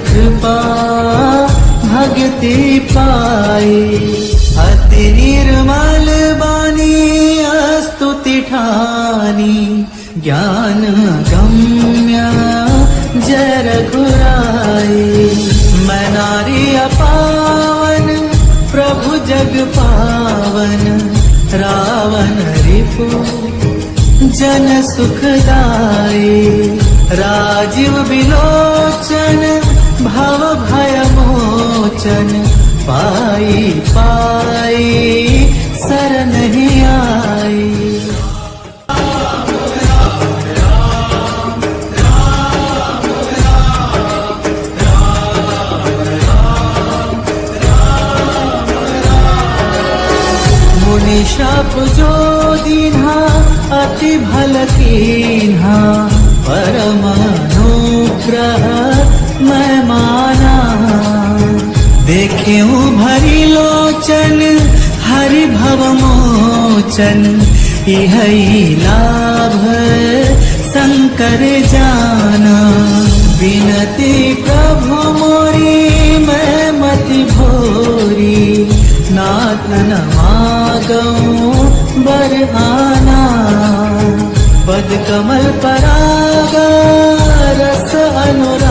कृपा भक्ति पाई अति निर्मल बानी स्तुति ठानी। ज्ञान गम्य जय रघुराई मैं नारी अपावन प्रभु जग पावन। रावण रिपु जन सुखदाई। राजीव विलोचन भव भय मोचन पाई पाई, शरण ही आई। शप जो दीन्हा, अति भल कीन्हा परमानुग्रह। मैं माना। देखे भरी लोचन हरि भव मोचन इह लाभ शंकर जाना। विनती प्रभु मोरी, मैं मति भोरी। नाथ नमागऊं बर आना पद कमल परागा, रस अनुरागा।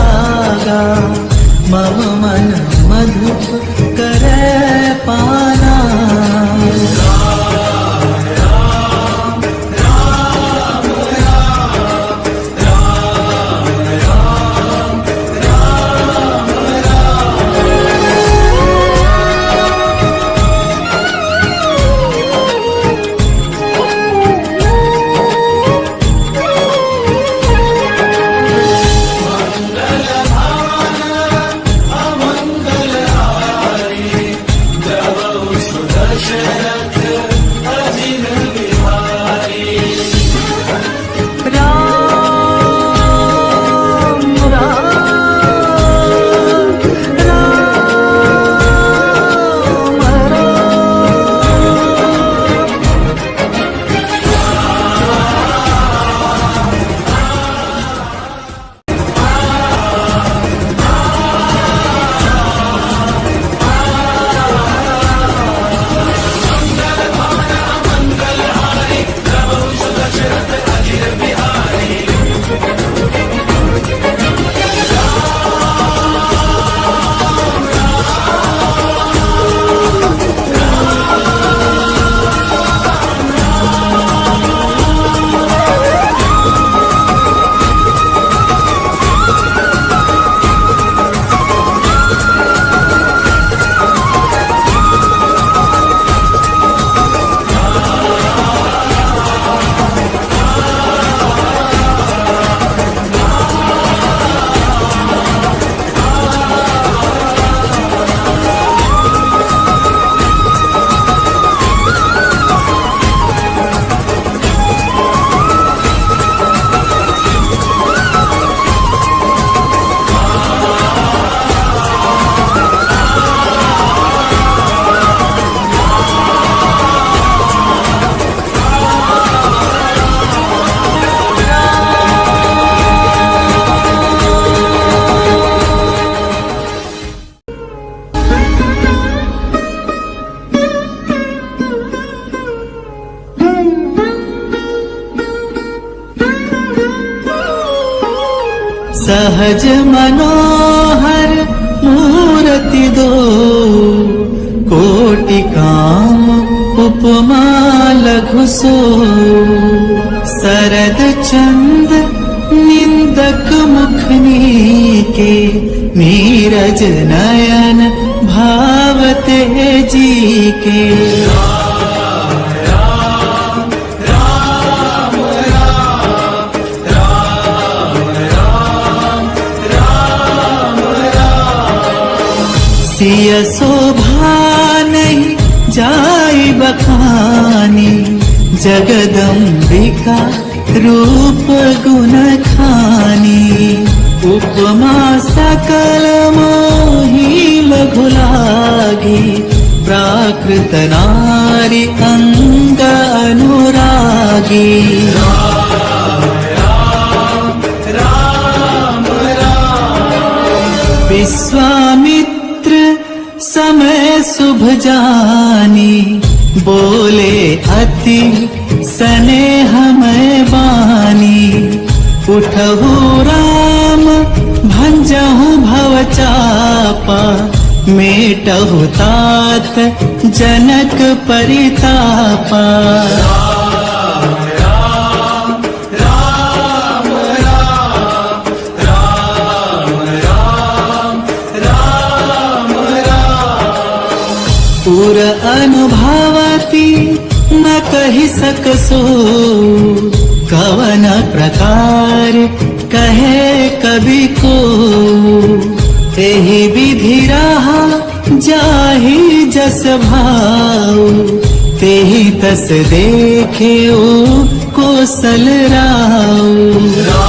मम मन मधुप कोटि काम उपमा लघुसो शरद चन्द निन्दक मखनी के निरज नयन भावते जी के शोभा बखानी। जगदम्बिका उपमा सकल मोही लघु लागी प्राकृत नारी अंग अनुरागी। विश्वामित्र समय शुभ जानी। बोले अति सने हमें बानी। उठहु राम भंजहु भव चापा। मेटहु तात जनक परितापा सकसो, कवन प्रकार कहे कवि को। एहि विधि रहा जाहि जस भाव, तेहि तस देखे ओ कोसल राव।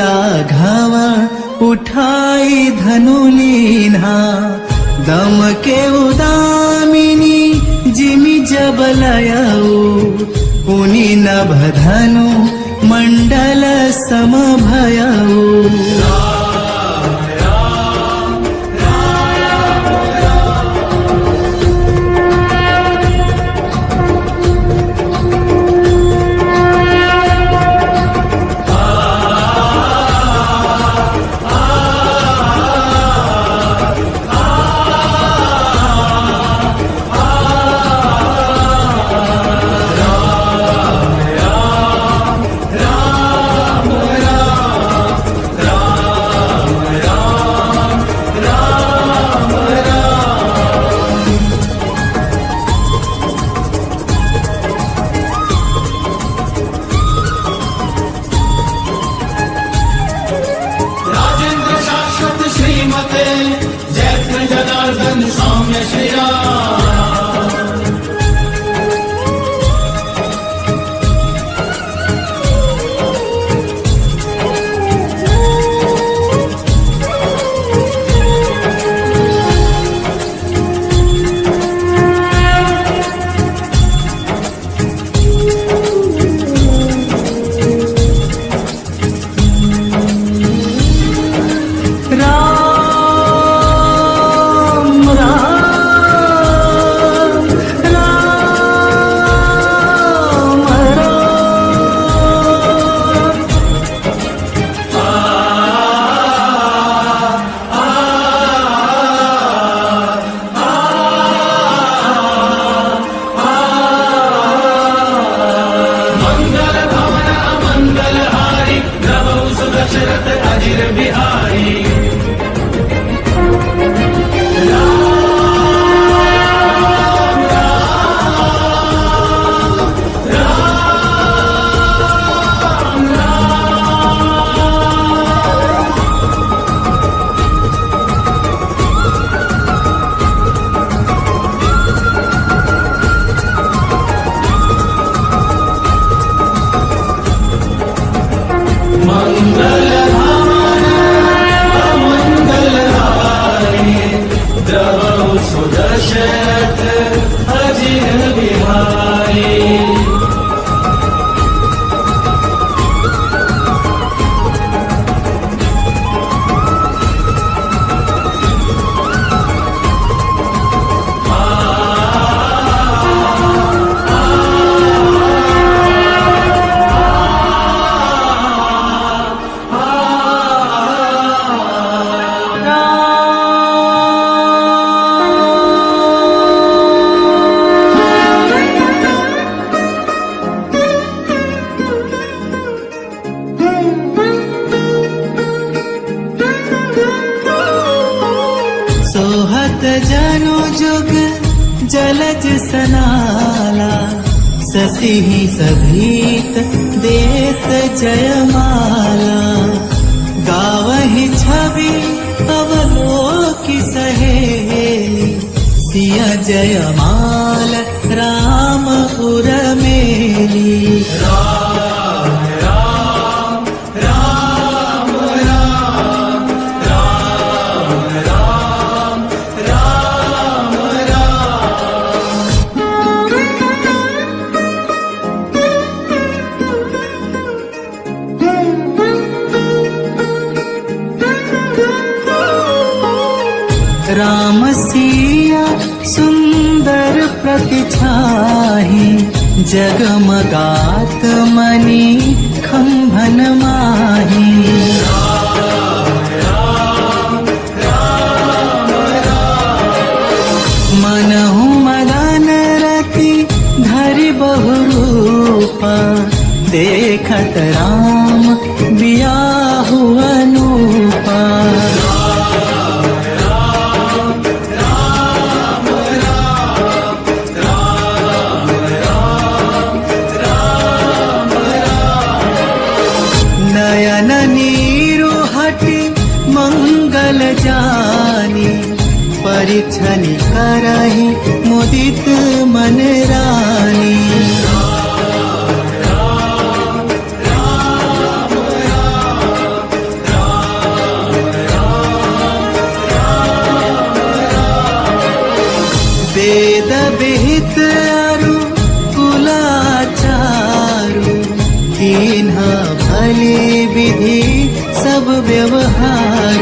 لا सनाला शशि सभीत देत जयमाला। गावहि छवि अवलोकि सहेली सिय जयमाल रामपुर राम जगमगात् जगमगात मनीखम्भन सब व्यवहार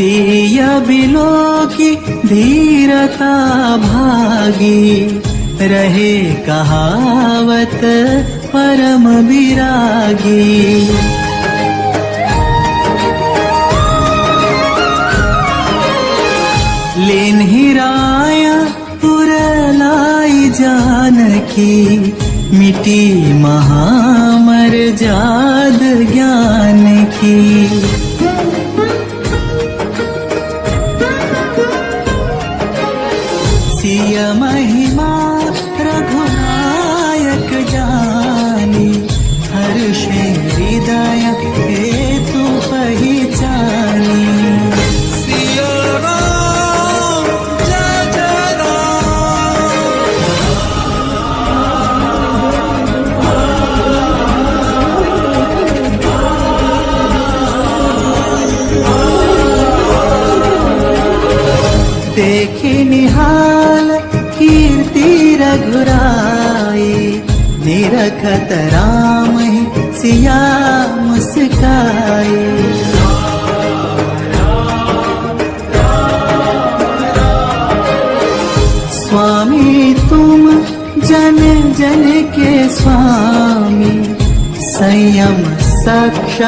सिया बिलो की धीरता भागी। रहे कहावत परम विरागी। लेन हिराया पुरलाई जान की मिटी महामर जाद ज्ञान की।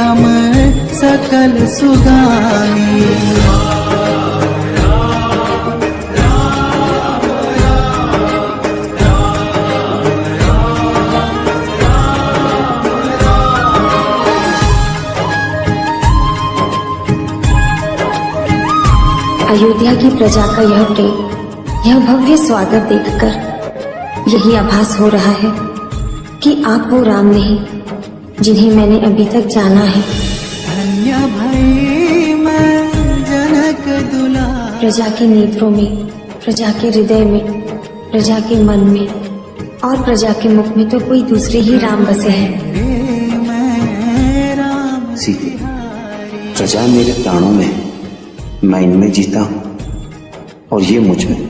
सक्षम सकल सुगामी। अयोध्या की प्रजा का यह प्रेम, यह भव्य स्वागत देखकर यही आभास हो रहा है कि आप वो राम नहीं जिन्हें मैंने अभी तक जाना है। प्रजा के नेत्रों में प्रजा के हृदय में प्रजा के मन में और प्रजा के मुख में तो कोई दूसरे ही राम बसे हैं। सीते प्रजा मेरे प्राणों में मैं इनमें जीता हूँ। और ये मुझमें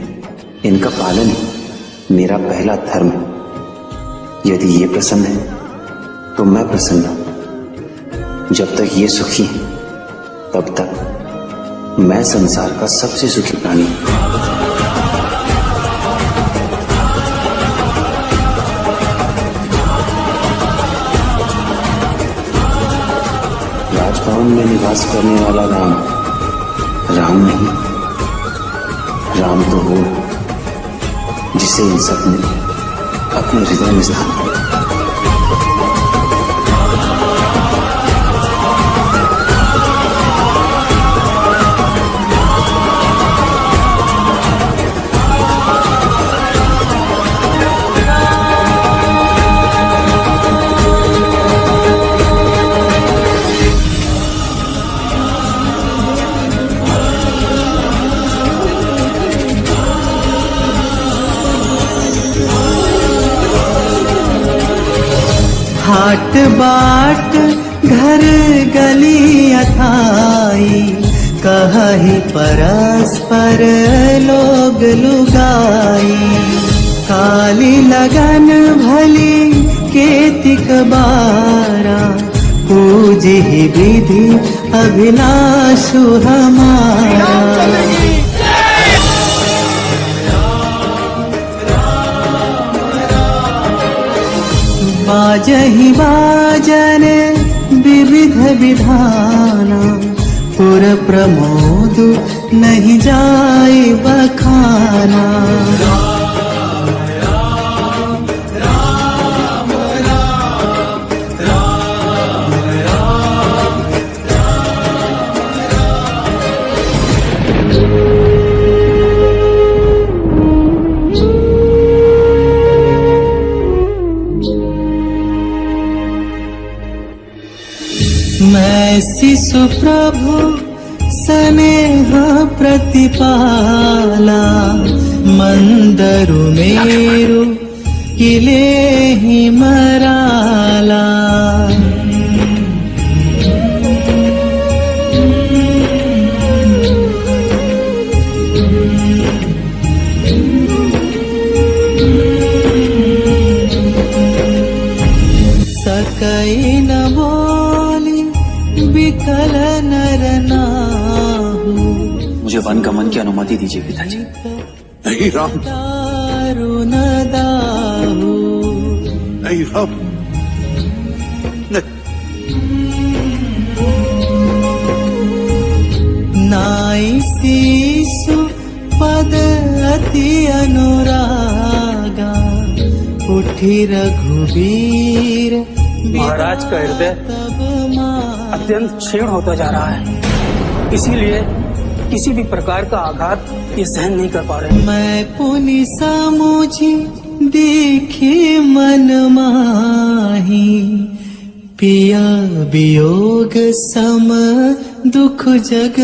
इनका पालन ही मेरा पहला धर्म। है यदि ये प्रसन्न है तो मैं प्रसन्न हूँ। जब तक ये सुखी है, तब तक मैं संसार का सबसे सुखी प्राणी हूँ। राजभवन में निवास करने वाला राम राम नहीं, राम तो वो जिसे इन सबने अपने हृदय में स्थान दिया बाट घर गली अथाई कही परस्पर लोग लुगाई। काली लगन भली केतिक बारा, पूजी विधि अभिलाषु हमारा। बाजहि बाजन विविध विधाना। पुर प्रमोद नहीं जाए बखाना मैं शिशु प्रभु स्नेह प्रतिपाला। मंदरु मेरु किले ही अनुमति दीजिए पिताजी। नहीं राम। नहीं राम। नहीं। नाई शिशु पद अति अनुरागा उठी रघुवीर महाराज का हृदय अत्यंत क्षीण होता जा रहा है। इसीलिए किसी भी प्रकार का आघात ये सहन नहीं कर पा रहे मैं पुनिसा मुझे देखे मन माही, पिया वियोग सम दुख जग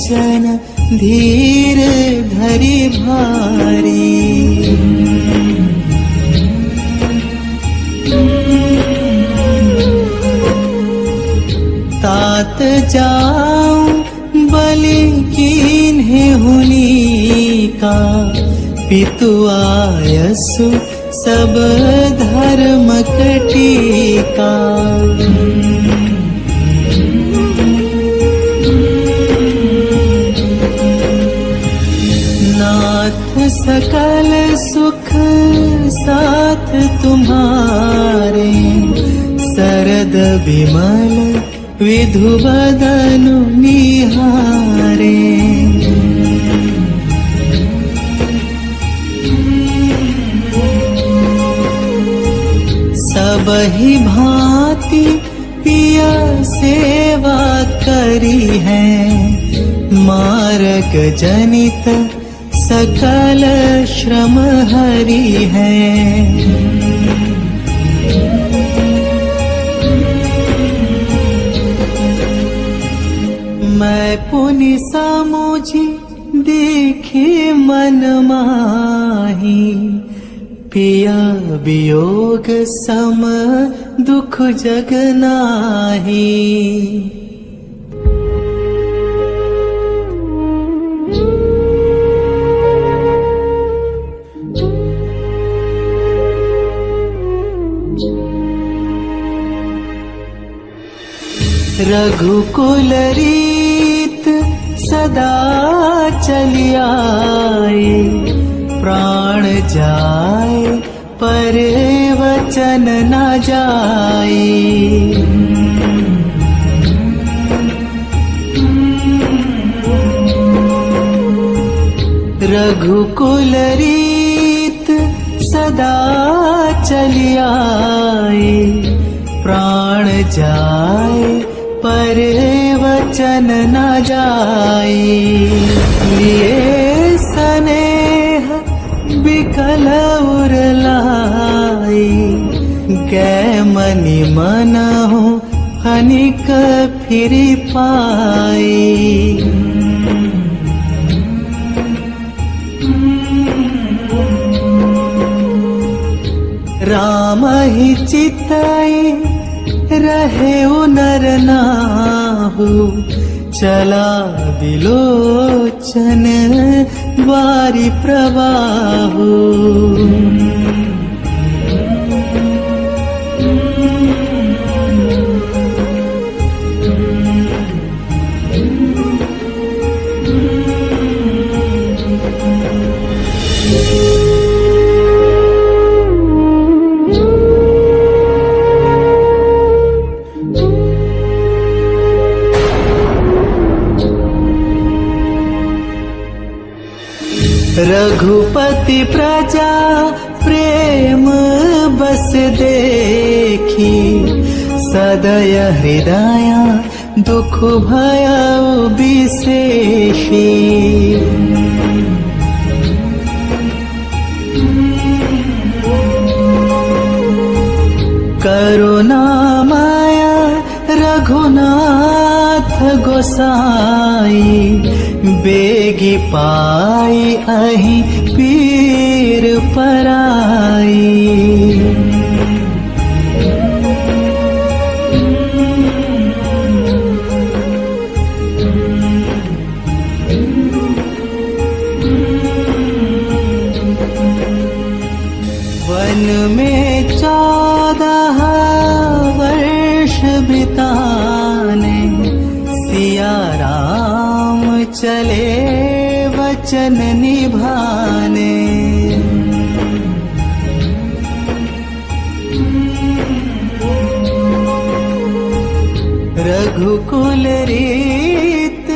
धीर धरि भारी। तात जाऊं बलि कीन्हे हुनी का पितु आयसु सब धर्म कटीका सकल सुख साथ तुम्हारे। सरद विमल विधु बदनु निहारे। सब भांति पिया सेवा करी है। मार्ग जनित सकल श्रम हरि है मैं पुनि सामुझी देखे मन माही पिया वियोग सम दुख जग नाही रघुकुल रीत सदा चली आए प्राण जाए पर वचन न जाए। रघुकुल रीत सदा चली आए प्राण जाए वचन न जाए लिए स्नेह बिकल उरलाई। गै मनि मन हो हनिक फिर पाई। राम ही चिताई रहे नर नाहु चला विलोचन वारी प्रवाहु सदय हृदय दुख भय विशेषी करुणामय रघुनाथ गोसाई बेगी पाई अहि पीर पराई वचन निभाने रघुकुल रीत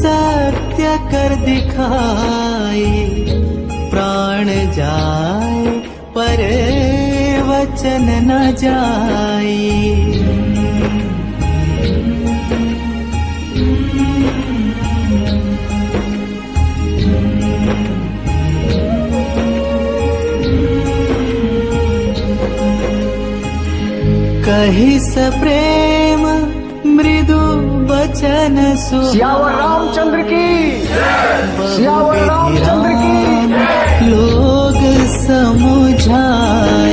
सत्य कर दिखाई प्राण जाए पर वचन न जाए कही स प्रेम मृदु बचन सियावर रामचंद्र की। सियावर रामचंद्र की। लोग समुझाए।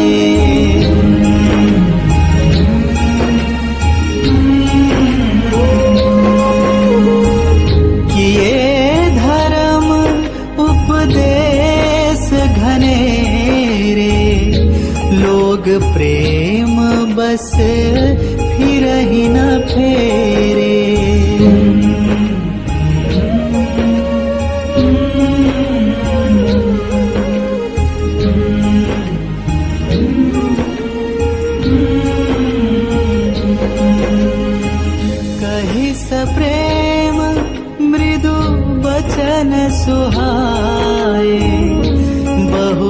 किए धर्म उपदेश घनेरे लोग प्रेम ही न फेरे। कही सप्रेम मृदु बचन सुहाए बहु